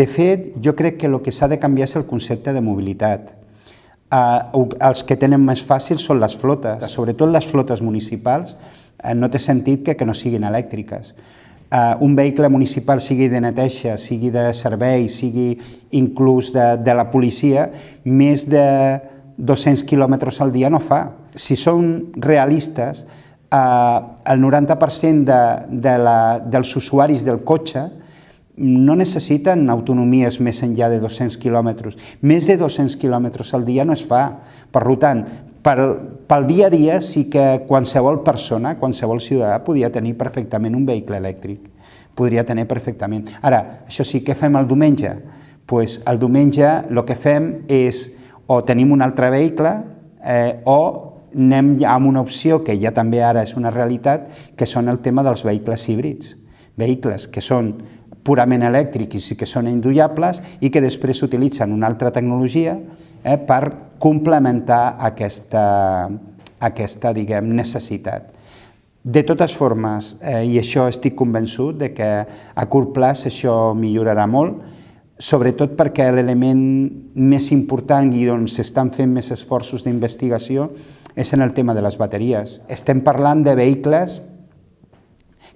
De fet, jo crec que el que s'ha de canviar és el concepte de mobilitat. Uh, els que tenen més fàcil són les flotes, sobretot les flotes municipals, uh, no té sentit que, que no siguin elèctriques. Uh, un vehicle municipal sigui de neteja, sigui de servei, sigui inclús de, de la policia, més de 200 quilòmetres al dia no fa. Si són realistes, uh, el 90% de, de la, dels usuaris del cotxe no necessiten autonomies més enllà de 200 quilòmetres. Més de 200 quilòmetres al dia no es fa. Per tant, pel, pel dia a dia sí que qualsevol persona, qualsevol ciutadà, podia tenir perfectament un vehicle elèctric. Podria tenir perfectament. Ara, això sí, què fem el diumenge? Pues el diumenge el que fem és o tenim un altre vehicle eh, o anem amb una opció que ja també ara és una realitat, que són el tema dels vehicles híbrids. Vehicles que són purament elèctrics i que són indullables i que després utilitzen una altra tecnologia eh, per complementar aquesta, aquesta diguem, necessitat. De totes formes, eh, i això estic convençut de que a curt plaç això millorarà molt, sobretot perquè l'element més important i on s'estan fent més esforços d'investigació és en el tema de les bateries. Estem parlant de vehicles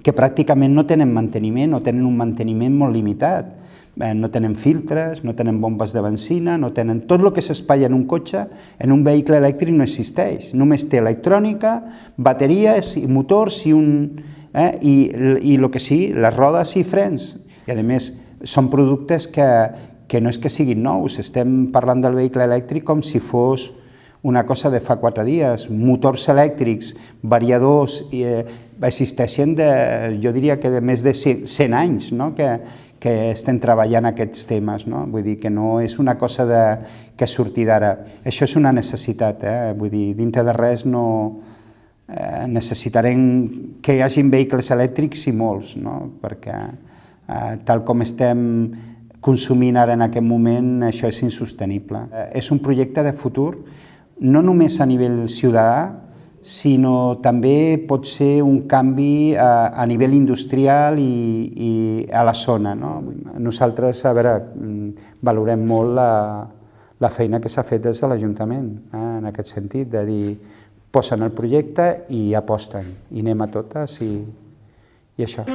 que pràcticament no tenen manteniment o tenen un manteniment molt limitat. Eh, no tenen filtres, no tenen bombes de benzina, no tenen... Tot el que s'espai en un cotxe, en un vehicle elèctric no existeix. Només té electrònica, bateries motors i un... Eh, i, i el que sí, les rodes i frens. I a més, són productes que, que no és que siguin nous, estem parlant del vehicle elèctric com si fos una cosa de fa quatre dies. Motors elèctrics, variadors, eh, existeixen de, jo diria que de més de 100 anys no? que, que estem treballant aquests temes. No? Vull dir que no és una cosa de, que surti d'ara. Això és una necessitat, eh? vull dir, dintre de res no, eh, necessitarem que hi hagin vehicles elèctrics i molts, no? perquè eh, tal com estem consumint ara en aquest moment, això és insostenible. Eh, és un projecte de futur no només a nivell ciutadà, sinó també pot ser un canvi a, a nivell industrial i, i a la zona. No? Nosaltres, a veure, mm, valorem molt la, la feina que s'ha fet des de l'Ajuntament, eh, en aquest sentit, de dir, posen el projecte i aposten, i anem a totes i, i això.